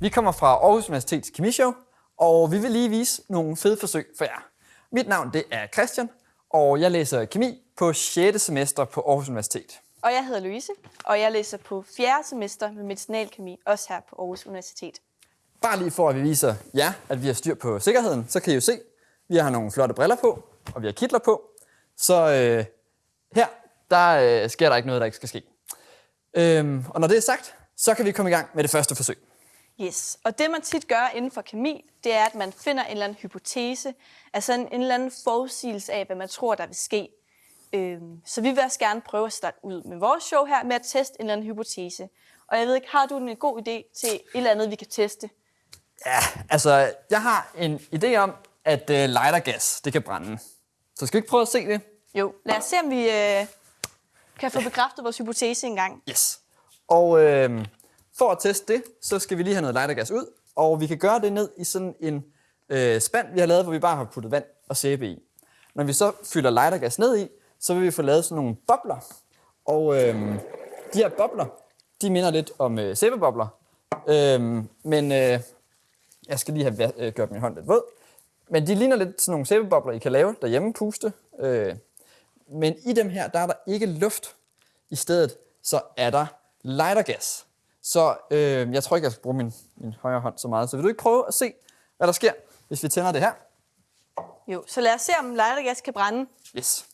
Vi kommer fra Aarhus Universitets Kemishow, og vi vil lige vise nogle fede forsøg for jer. Mit navn det er Christian, og jeg læser kemi på 6. semester på Aarhus Universitet. Og jeg hedder Louise, og jeg læser på 4. semester med medicinalkemi, også her på Aarhus Universitet. Bare lige for at vi viser jer, at vi har styr på sikkerheden, så kan I jo se, vi har nogle flotte briller på, og vi har kitler på. Så øh, her, der øh, sker der ikke noget, der ikke skal ske. Øhm, og når det er sagt, så kan vi komme i gang med det første forsøg. Yes, og det man tit gør inden for kemi, det er, at man finder en eller anden hypotese, altså en, en eller anden forudsigelse af, hvad man tror, der vil ske. Øhm, så vi vil også gerne prøve at starte ud med vores show her med at teste en eller anden hypotese. Og jeg ved ikke, har du en god idé til et eller andet, vi kan teste? Ja, altså, jeg har en idé om, at øh, lightergas, det kan brænde. Så skal vi ikke prøve at se det? Jo, lad os se, om vi øh, kan få bekræftet vores hypotese engang. Yes. Og øh, for at teste det, så skal vi lige have noget lightergas ud, og vi kan gøre det ned i sådan en øh, spand, vi har lavet, hvor vi bare har puttet vand og sæbe i. Når vi så fylder lightergas ned i, så vil vi få lavet sådan nogle bobler. Og øh, de her bobler, de minder lidt om øh, sæbebobler. Øh, men øh, jeg skal lige have øh, gjort min hånd lidt våd. Men de ligner lidt sådan nogle sæbebobler, I kan lave derhjemme, puste. Øh, men i dem her, der er der ikke luft. I stedet så er der lightergas. Så øh, jeg tror ikke, jeg skal bruge min, min højre hånd så meget. Så vil du ikke prøve at se, hvad der sker, hvis vi tænder det her? Jo, så lad os se, om lightergas kan brænde. Yes.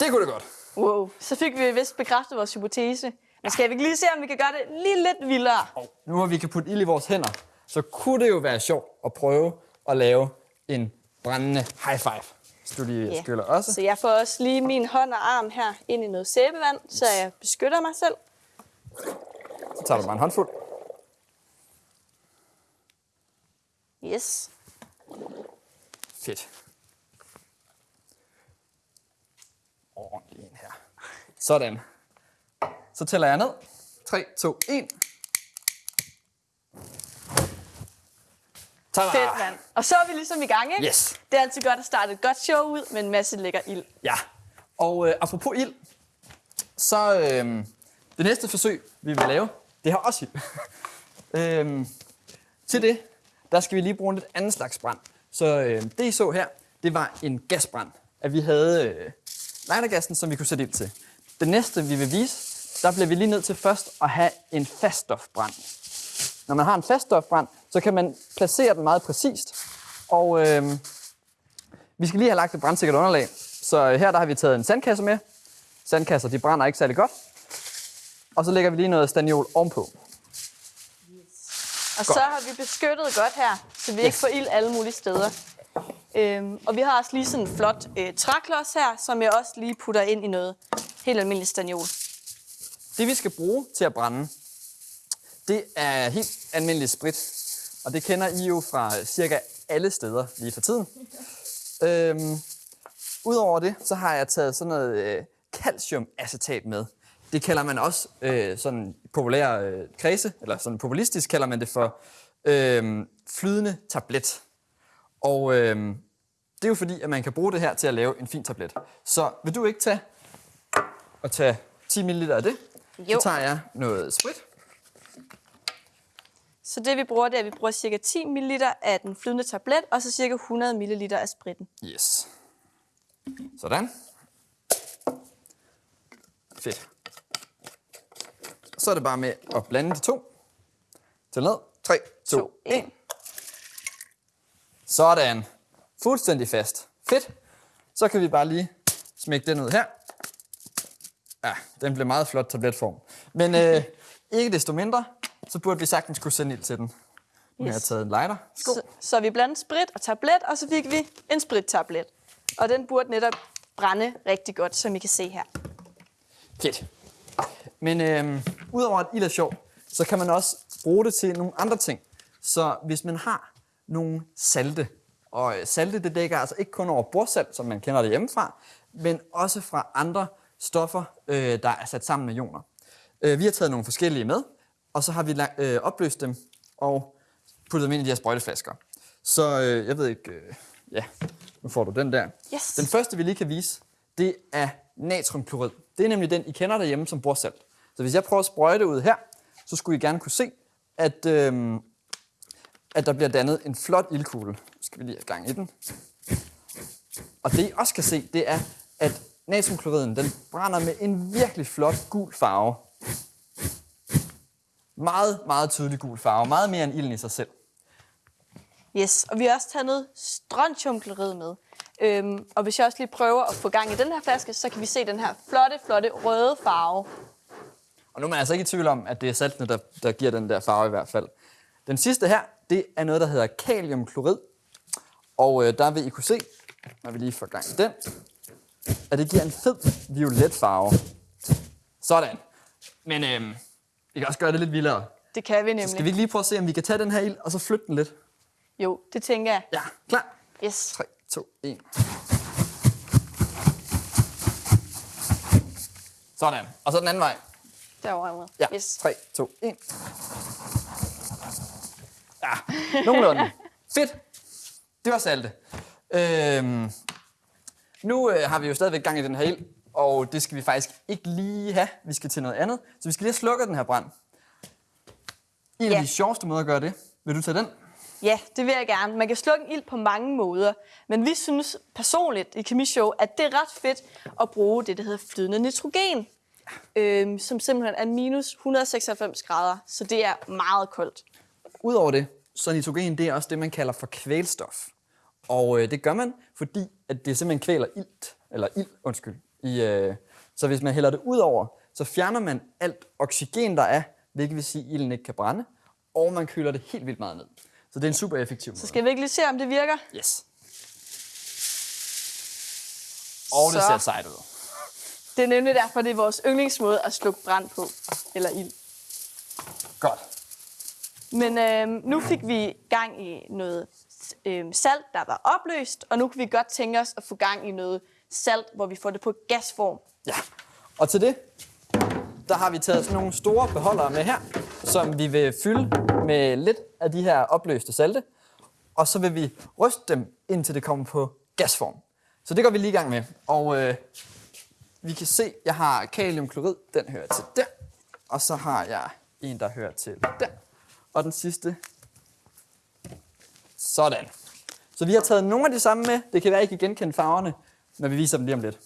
Det kunne det godt. Wow, så fik vi vist bekræftet vores hypotese. Men skal vi ikke lige se, om vi kan gøre det lige lidt vildere? Nu hvor vi kan putte ild i vores hænder, så kunne det jo være sjovt at prøve at lave en brændende high five. Du lige Ja. skyller også. Så jeg får også lige min hånd og arm her ind i noget sæbevand, så jeg beskytter mig selv. Så tager du bare en håndfuld. Yes. Fedt. Ordentlig en her. Sådan. Så tæller jeg ned. 3, 2, 1. Tada! Fedt, mand. Og så er vi ligesom i gang, ikke? Yes. Det er altid godt at starte et godt show ud med en masse lækker ild. Ja. Og øh, apropos ild, så øh, det næste forsøg, vi vil lave, det har også ild. øhm, til det, der skal vi lige bruge en lidt anden slags brand. Så øh, det I så her, det var en gasbrand. At vi havde øh, lightergassen, som vi kunne sætte ild til. Det næste, vi vil vise, der bliver vi lige nødt til først at have en faststofbrand. Når man har en faststofbrand, så kan man placere den meget præcist. Og øh, vi skal lige have lagt et brandsikkert underlag. Så her der har vi taget en sandkasse med. Sandkasser de brænder ikke særlig godt. Og så lægger vi lige noget staniol ovenpå. Og Godt. så har vi beskyttet godt her, så vi ikke får ild alle mulige steder. Øhm, og vi har også lige sådan en flot øh, træklods her, som jeg også lige putter ind i noget helt almindeligt staniol. Det vi skal bruge til at brænde, det er helt almindelig sprit. Og det kender I jo fra cirka alle steder lige for tiden. Øhm, Udover det, så har jeg taget sådan noget øh, calciumacetat med. Det kalder man også øh, sådan populær øh, kredse, eller sådan populistisk kalder man det for øh, flydende tablet. Og øh, det er jo fordi, at man kan bruge det her til at lave en fin tablet. Så vil du ikke tage og tage 10 ml af det? Jo. Så tager jeg noget sprit. Så det vi bruger, det er, at vi bruger cirka 10 ml af den flydende tablet, og så cirka 100 ml af spritten. Yes. Sådan. Fedt. Så er det bare med at blande de to. Til ned. 3, 2, To, 1. en. Sådan. Fuldstændig fast. Fedt. Så kan vi bare lige smække den ud her. Ja, den blev meget flot tabletform. Men øh, ikke desto mindre, så burde vi sagtens kunne sende ild til den. Har jeg Yes. taget en lighter. Skål. Så, så vi blandede sprit og tablet, og så fik vi en sprittablet. Og den burde netop brænde rigtig godt, som I kan se her. Fedt. Men øh, udover at ild er sjov, så kan man også bruge det til nogle andre ting. Så hvis man har nogle salte, og øh, salte det dækker altså ikke kun over bordsalt, som man kender det hjemmefra, men også fra andre stoffer, øh, der er sat sammen med ioner. Øh, vi har taget nogle forskellige med, og så har vi øh, opløst dem og puttet dem ind i de her sprøjteflasker. Så øh, jeg ved ikke, øh, ja, nu får du den der. Yes. Den første, vi lige kan vise, det er natriumklorid. Det er nemlig den, I kender derhjemme som bordsalt. Så hvis jeg prøver at sprøjte ud her, så skulle I gerne kunne se, at, øhm, at der bliver dannet en flot ildkugle. Nu skal vi lige have gang i den. Og det I også kan se, det er, at natriumkloriden den brænder med en virkelig flot gul farve. Meget, meget tydelig gul farve. Meget mere end ilden i sig selv. Yes, og vi har også taget noget strontiumklorid med. Øhm, og hvis jeg også lige prøver at få gang i den her flaske, så kan vi se den her flotte, flotte røde farve. Og nu er man altså ikke i tvivl om, at det er saltene, der, der giver den der farve i hvert fald. Den sidste her, det er noget, der hedder kaliumklorid. Og øh, der vil I kunne se, når vi lige får gang i den, at det giver en fed violet farve. Sådan. Men øh, vi kan også gøre det lidt vildere. Det kan vi Så nemlig. skal vi ikke lige prøve at se, om vi kan tage den her ild, og så flytte den lidt? Jo, det tænker jeg. Ja, klar. Yes. 3, 2, 1. Sådan. Og så den anden vej. Derovre. Ja, Yes. 3, 2, 1. Ja, nogenlunde. Fedt. Det var salte. Øhm, nu øh, har vi jo stadigvæk gang i den her ild, og det skal vi faktisk ikke lige have. Vi skal til noget andet. Så vi skal lige have slukket den her brand. En af Ja. de sjoveste måder at gøre det. Vil du tage den? Ja, det vil jeg gerne. Man kan slukke en ild på mange måder, men vi synes personligt i Kemishow, at det er ret fedt at bruge det, der hedder flydende nitrogen, øhm, som simpelthen er minus 196 grader, så det er meget koldt. Udover det, så nitrogen det er også det, man kalder for kvælstof. Og øh, det gør man, fordi at det simpelthen kvæler ilt, eller ild, undskyld. I, øh, så hvis man hælder det ud over, så fjerner man alt oxygen, der er, hvilket vil sige, at ilden ikke kan brænde, og man køler det helt vildt meget ned. Så det er en super effektiv måde. Så skal vi ikke lige se, om det virker? Yes. Og det Så. ser sejt ud. Det er nemlig derfor, det er vores yndlingsmåde at slukke brand på, eller ild. Godt. Men øhm, nu fik vi gang i noget øhm, salt, der var opløst, og nu kan vi godt tænke os at få gang i noget salt, hvor vi får det på gasform. Ja, og til det, der har vi taget sådan nogle store beholdere med her, som vi vil fylde med lidt af de her opløste salte, og så vil vi ryste dem, indtil det kommer på gasform. Så det går vi lige i gang med. Og øh, vi kan se, jeg har kaliumklorid, den hører til der, og så har jeg en, der hører til der, og den sidste, sådan. Så vi har taget nogle af de samme med. Det kan være, I kan genkende farverne, når vi viser dem lige om lidt.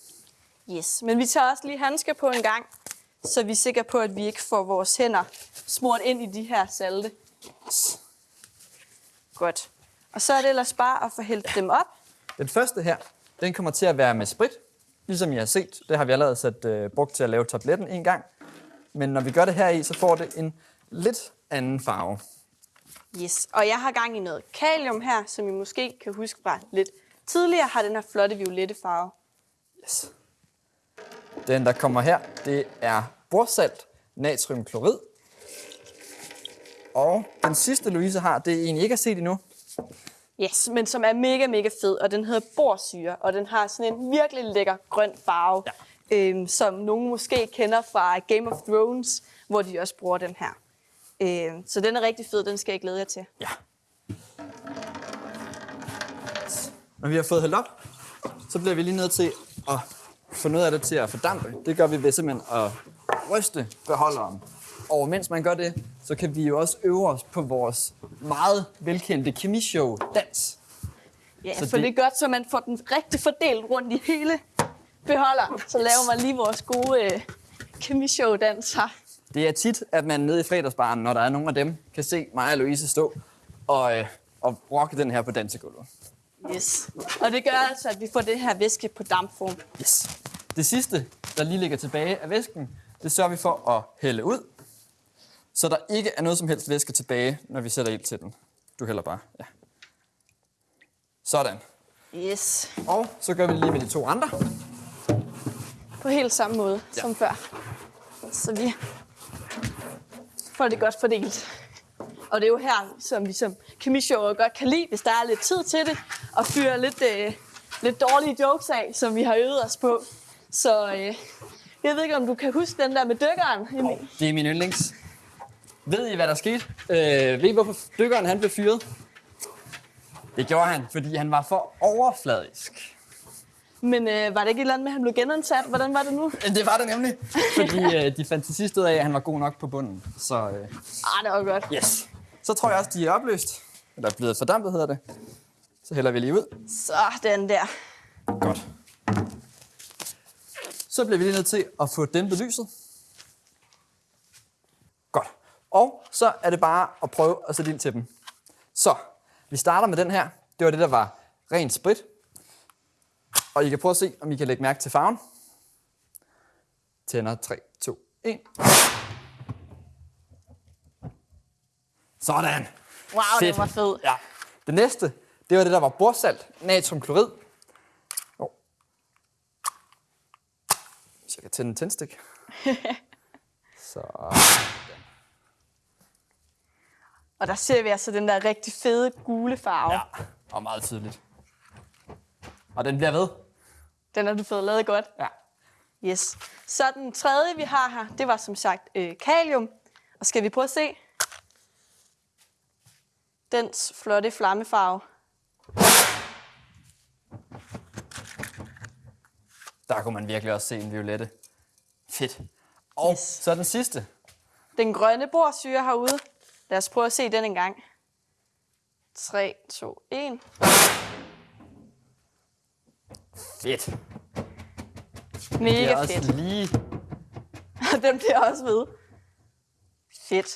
Yes, men vi tager også lige handsker på en gang, så vi er sikre på, at vi ikke får vores hænder smurt ind i de her salte. Godt. Og så er det ellers bare at få hældt dem op. Den første her, den kommer til at være med sprit. Ligesom I har set, det har vi allerede sat, øh, brugt til at lave tabletten en gang. Men når vi gør det her i, så får det en lidt anden farve. Yes. Og jeg har gang i noget kalium her, som I måske kan huske fra lidt tidligere, har den her flotte violette farve. Yes. Den, der kommer her, det er borsalt, natriumklorid. Og den sidste, Louise har, det er en, I ikke har set endnu. Yes, men som er mega, mega fed, og den hedder borsyre, og den har sådan en virkelig lækker grøn farve, ja. øhm, som nogen måske kender fra Game of Thrones, hvor de også bruger den her. Øhm, så den er rigtig fed, den skal jeg glæde jer til. Ja. Når vi har fået hældt op, så bliver vi lige nødt til at få noget af det til at fordampe. Det gør vi ved simpelthen at ryste beholderen. Og mens man gør det, så kan vi jo også øve os på vores meget velkendte kemishow dans. Ja, Så for det- det... er godt, så man får den rigtig fordelt rundt i hele beholderen. Så laver man lige vores gode øh, kemishow-dans her. Det er tit, at man nede i fredagsbaren, når der er nogen af dem, kan se mig og Louise stå og, øh, og rocke den her på dansegulvet. Yes. Og det gør altså, at vi får det her væske på dampform. Yes. Det sidste, der lige ligger tilbage af væsken, det sørger vi for at hælde ud, så der ikke er noget som helst væske tilbage, når vi sætter ild til den. Du hælder bare, ja. Sådan. Yes. Og så gør vi det lige med de to andre. På helt samme måde Ja. ja. som før. Så vi får det godt fordelt. Og det er jo her, som vi som kemishower godt kan lide, hvis der er lidt tid til det, og fyre lidt, øh, lidt dårlige jokes af, som vi har øvet os på. Så øh, jeg ved ikke, om du kan huske den der med dykkeren. Emil? Det er min yndlings. Ved I, hvad der skete? Øh, ved I, hvorfor dykkeren han blev fyret? Det gjorde han, fordi han var for overfladisk. Men øh, var det ikke et eller andet med, at han blev genansat? Hvordan var det nu? Det var det nemlig. Fordi øh, de fandt til sidst ud af, at han var god nok på bunden. Så øh, Ah, det var godt. yes. Så tror jeg også, de er opløst. Eller blevet fordampet, hedder det. Så hælder vi lige ud. Så den der. Godt. Så bliver vi lige nødt til at få dæmpet lyset. Godt. Og så er det bare at prøve at sætte ild til dem. Så, vi starter med den her. Det var det, der var ren sprit. Og I kan prøve at se, om I kan lægge mærke til farven. Tænder 3, 2, 1. Sådan. Wow, den var fed. Ja. Det næste, det var det, der var borsalt, natriumklorid. Oh. Så jeg kan tænde en tændstik. Så. Og der ser vi altså den der rigtig fede gule farve. Ja, og meget tydeligt. Og den bliver ved. Den har du fået lavet godt. Ja. Yes. Så den tredje, vi har her, det var som sagt øh, kalium. Og skal vi prøve at se? Dens flotte flammefarve. Der kunne man virkelig også se en violette. Fedt. Og Yes. så den sidste. Den grønne borsyre herude. Lad os prøve at se den en gang. 3, 2, 1. Fedt. Mega er også fedt. lige den bliver også ved. Fedt.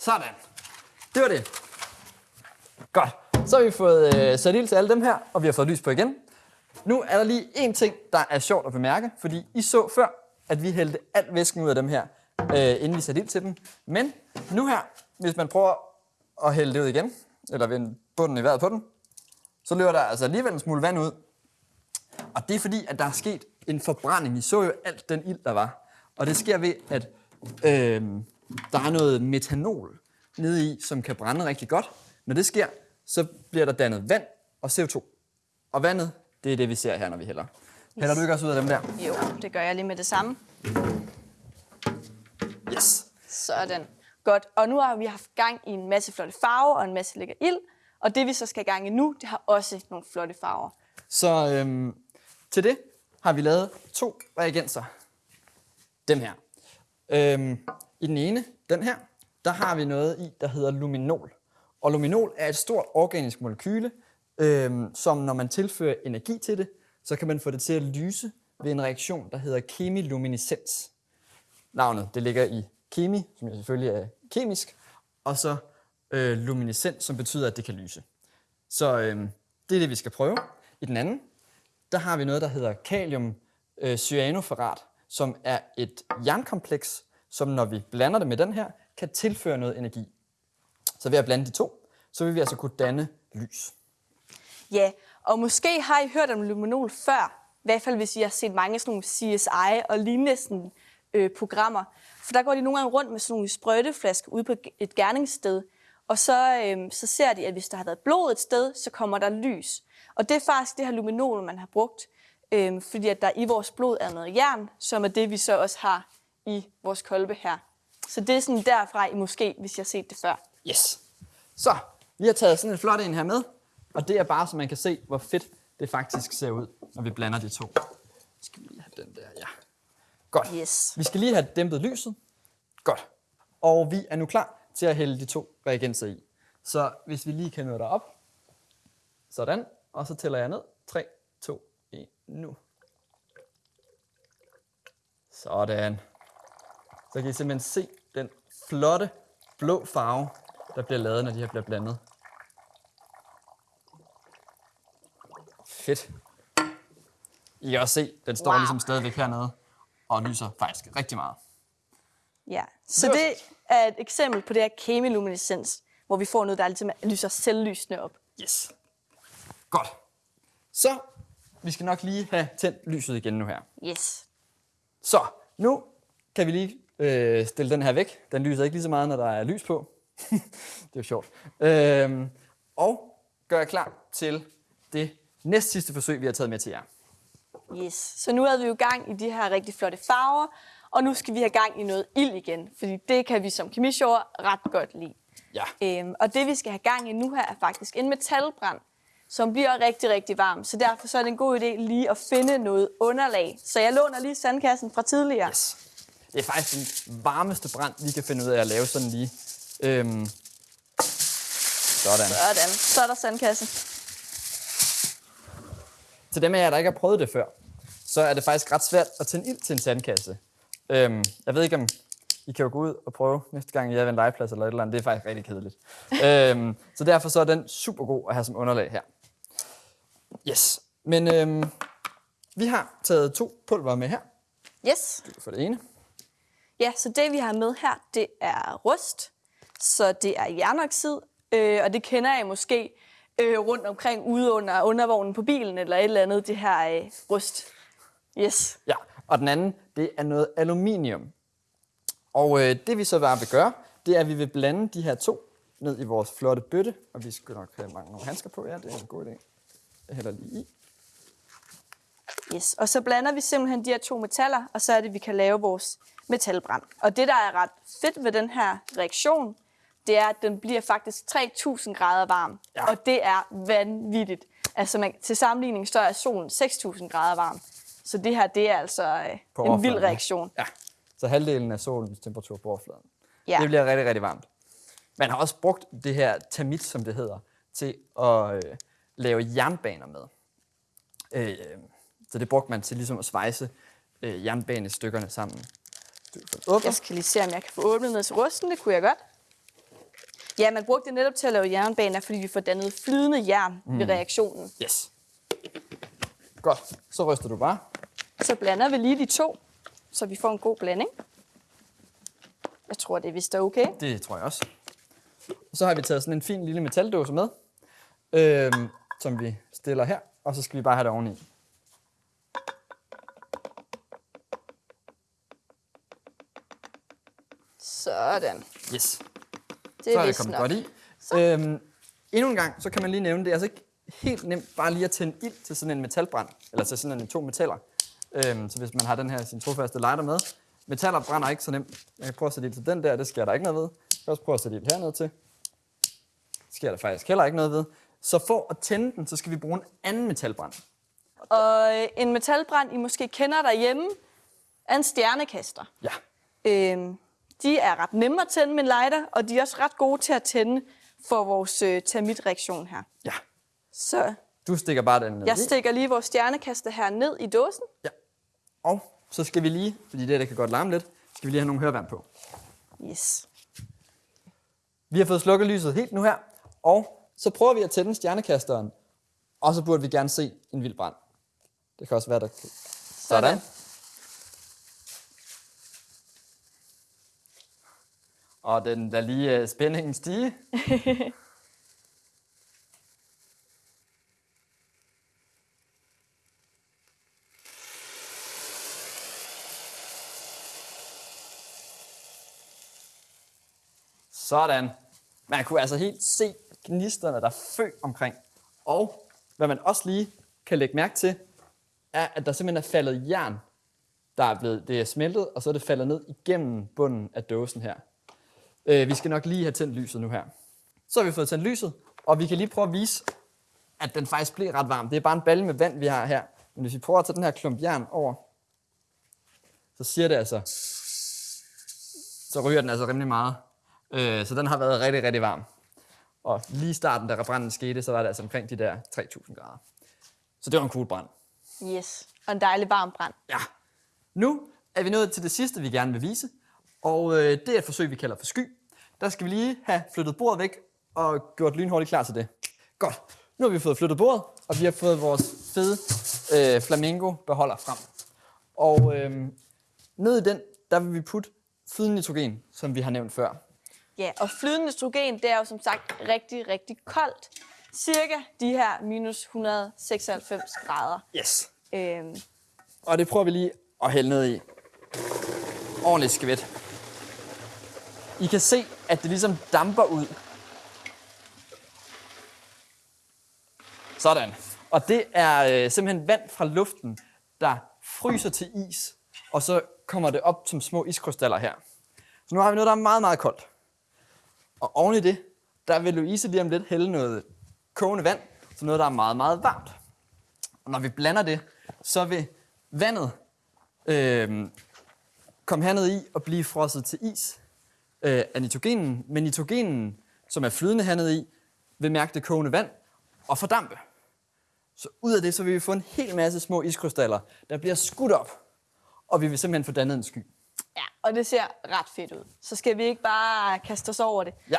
sådan. Det var det. Godt. Så har vi fået øh, sat ild til alle dem her, og vi har fået lys på igen. Nu er der lige en ting, der er sjovt at bemærke, fordi I så før, at vi hældte al væsken ud af dem her, øh, inden vi satte ild til dem. Men nu her, hvis man prøver at hælde det ud igen, eller vende bunden i vejret på den, så løber der altså alligevel en smule vand ud. Og det er fordi, at der er sket en forbrænding. I så jo alt den ild, der var. Og det sker ved, at øh, der er noget metanol nede i, som kan brænde rigtig godt. Når det sker, så bliver der dannet vand og CO2. Og vandet, det er det, vi ser her, når vi hælder. Hælder du ikke også ud af dem der? Jo, det gør jeg lige med det samme. Yes. Sådan. Godt. Og nu har vi haft gang i en masse flotte farver og en masse lækker ild. Og det vi så skal i gang i nu, det har også nogle flotte farver. Så øhm, til det har vi lavet to reagenser. Dem her. Øhm, I den ene, den her, der har vi noget i, der hedder luminol. Og luminol er et stort organisk molekyle, øh, som når man tilfører energi til det, så kan man få det til at lyse ved en reaktion, der hedder kemiluminescens. Navnet, det ligger i kemi, som jo selvfølgelig er kemisk, og så øh, luminescens, som betyder, at det kan lyse. Så øh, det er det, vi skal prøve. I den anden, der har vi noget, der hedder kalium øh, cyanoferrat, som er et jernkompleks, som når vi blander det med den her, kan tilføre noget energi. Så ved at blande de to, så vil vi altså kunne danne lys. Ja, og måske har I hørt om luminol før. I hvert fald hvis I har set mange sådan nogle CSI og lignende sådan, øh, programmer. For der går de nogle gange rundt med sådan nogle sprøjteflasker ude på et gerningssted. Og så, øh, så ser de, at hvis der har været blod et sted, så kommer der lys. Og det er faktisk det her luminol, man har brugt. Øh, fordi at der i vores blod er noget jern, som er det, vi så også har i vores kolbe her. Så det er sådan derfra, I måske, hvis jeg har set det før. Yes. Så, vi har taget sådan en flot en her med, og det er bare, så man kan se, hvor fedt det faktisk ser ud, når vi blander de to. Skal vi lige have den der, ja. Godt. Yes. Vi skal lige have dæmpet lyset. Godt. Og vi er nu klar til at hælde de to reagenser i. Så hvis vi lige kan nå derop. Sådan. Og så tæller jeg ned. 3, 2, 1, nu. Sådan. Så kan I simpelthen se den flotte blå farve, der bliver lavet, når de her bliver blandet. Fedt. I kan også se, den står Wow. ligesom stadigvæk hernede og lyser faktisk rigtig meget. Ja, så det er et eksempel på det her kemiluminescens, hvor vi får noget, der ligesom lyser selvlysende op. Yes. Godt. Så, vi skal nok lige have tændt lyset igen nu her. Yes. Så, nu kan vi lige øh, stille den her væk. Den lyser ikke lige så meget, når der er lys på. det er jo sjovt. Øhm, og gør jeg klar til det næst sidste forsøg, vi har taget med til jer. Yes. Så nu er vi jo i gang i de her rigtig flotte farver, og nu skal vi have gang i noget ild igen, fordi det kan vi som kemisjord ret godt lide. Ja. Øhm, og det vi skal have gang i nu her er faktisk en metalbrand. som bliver rigtig, rigtig varm. Så derfor så er det en god idé lige at finde noget underlag. Så jeg låner lige sandkassen fra tidligere. Yes. Det er faktisk den varmeste brand, vi kan finde ud af at lave sådan lige. Øhm, sådan. Sådan. Så er der sandkassen. Til dem af jer, der ikke har prøvet det før, så er det faktisk ret svært at tænde ild til en sandkasse. Øhm, jeg ved ikke, om I kan jo gå ud og prøve næste gang, I er ved en legeplads eller et eller andet. Det er faktisk rigtig kedeligt. øhm, så derfor så er den super god at have som underlag her. Yes. Men øhm, vi har taget to pulver med her. Yes. For det ene. Ja, så det vi har med her, det er rust. Så det er jernoxid, øh, og det kender jeg måske øh, rundt omkring ude under undervognen på bilen eller et eller andet, det her øh, rust. Yes. Ja, og den anden, det er noget aluminium. Og øh, det vi så bare vil gøre, det er, at vi vil blande de her to ned i vores flotte bøtte. Og vi skal nok have mange nogle handsker på. Ja, det er en god idé. Jeg hælder lige i. Yes. Og så blander vi simpelthen de her to metaller, og så er det, vi kan lave vores metalbrand. Og det, der er ret fedt ved den her reaktion, det er, at den bliver faktisk 3000 grader varm. Ja. Og det er vanvittigt. Altså man, til sammenligning, så er solen 6000 grader varm. Så det her, det er altså øh, På en vild overfladen, ja. reaktion. Ja, så halvdelen af solens temperatur på overfladen. Ja. Det bliver rigtig, rigtig varmt. Man har også brugt det her termit, som det hedder, til at øh, lave jernbaner med. Øh, så det brugte man til ligesom at svejse øh, jernbanestykkerne sammen. Jeg skal lige se, om jeg kan få åbnet ned til rusten. Det kunne jeg godt. Ja, man brugte det netop til at lave jernbaner, fordi vi får dannet flydende jern mm. ved reaktionen. Yes. Godt. Så ryster du bare. Så blander vi lige de to, så vi får en god blanding. Jeg tror, det er vist er okay. Det tror jeg også. Og så har vi taget sådan en fin lille metaldåse med, øhm, som vi stiller her, og så skal vi bare have det oveni. Sådan. Yes. Det så er er det kommet nok. godt i. Øhm, endnu en gang, så kan man lige nævne, det er altså ikke helt nemt bare lige at tænde ild til sådan en metalbrand, eller til sådan en to metaller. Øhm, så hvis man har den her sin trofaste lighter med, metaller brænder ikke så nemt. Jeg kan prøve at sætte ild til den der, det sker der ikke noget ved. Jeg kan også prøve at sætte ild hernede til. Det sker der faktisk heller ikke noget ved. Så for at tænde den, så skal vi bruge en anden metalbrand. Og øh, en metalbrand, I måske kender derhjemme, er en stjernekaster. Ja, Øhm, de er ret nemme at tænde med en lighter, og de er også ret gode til at tænde for vores øh, termitreaktion her. ja. Så Du stikker bare den ned jeg stikker lige vores stjernekaster her ned i dåsen. Ja. Og så skal vi lige, fordi det, der kan godt larme lidt, skal vi lige have nogle hørværn på. Yes. Vi har fået slukket lyset helt nu her, og så prøver vi at tænde stjernekasteren, og så burde vi gerne se en vild brand. Det kan også være, der kan... Sådan. Og den der lige uh, spændingen stige. Sådan. Man kunne altså helt se gnisterne, der fø omkring. Og hvad man også lige kan lægge mærke til, er, at der simpelthen er faldet jern, der er blevet, det er smeltet, og så er det faldet ned igennem bunden af dåsen her. Øh, vi skal nok lige have tændt lyset nu her. Så har vi fået tændt lyset, og vi kan lige prøve at vise, at den faktisk bliver ret varm. Det er bare en balle med vand, vi har her. Men hvis vi prøver at tage den her klump jern over, så siger det altså, så ryger den altså rimelig meget. Øh, så den har været rigtig, rigtig varm. Og lige i starten, da branden skete, så var det altså omkring de der 3000 grader. Så det var en cool brand. Yes. Og en dejlig varm brand. Ja. Nu er vi nået til det sidste, vi gerne vil vise. Og øh, det er et forsøg, vi kalder for sky. Der skal vi lige have flyttet bordet væk og gjort lynhurtigt klar til det. Godt. Nu har vi fået flyttet bordet, og vi har fået vores fede øh, flamingo-beholder frem. Og øh, ned i den, der vil vi putte flydende nitrogen, som vi har nævnt før. Ja, og flydende nitrogen, det er jo som sagt rigtig, rigtig koldt. Cirka de her minus 196 grader. Yes. Øhm, Og det prøver vi lige at hælde ned i. Ordentligt skvæt. I kan se, at det ligesom damper ud. Sådan. Og det er øh, simpelthen vand fra luften, der fryser til is, og så kommer det op som små iskrystaller her. Så nu har vi noget, der er meget, meget koldt. Og oven i det, der vil Louise lige om lidt hælde noget kogende vand, som noget, der er meget, meget varmt. Og når vi blander det, så vil vandet øh, komme herned i og blive frosset til is øh, af nitrogenen. Men nitrogenen, som er flydende hernede i, vil mærke det kogende vand og fordampe. Så ud af det, så vil vi få en hel masse små iskrystaller, der bliver skudt op. Og vi vil simpelthen få dannet en sky. Ja, og det ser ret fedt ud. Så skal vi ikke bare kaste os over det. Ja.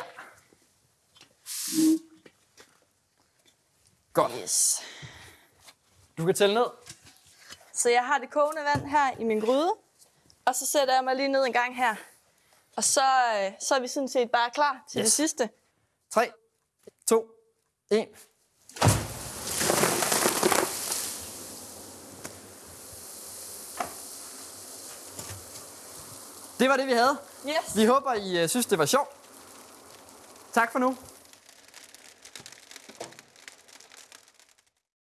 Godt. Yes. Du kan tælle ned. Så jeg har det kogende vand her i min gryde. Og så sætter jeg mig lige ned en gang her. Og så, øh, så er vi sådan set bare klar til yes. det sidste. 3, 2, 1. Det var det, vi havde. Yes. Vi håber, I øh, synes, det var sjovt. Tak for nu.